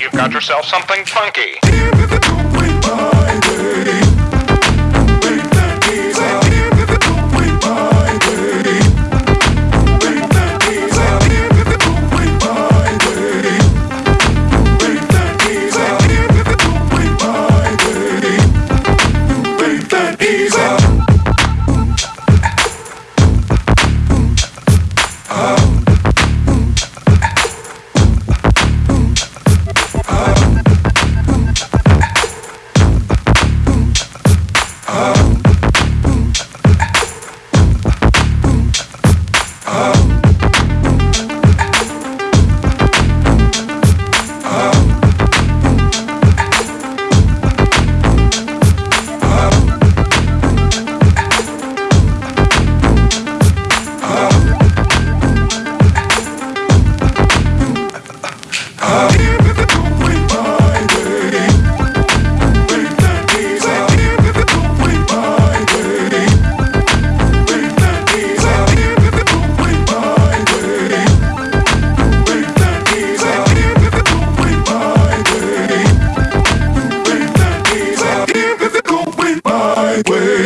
You've got yourself something funky. Way.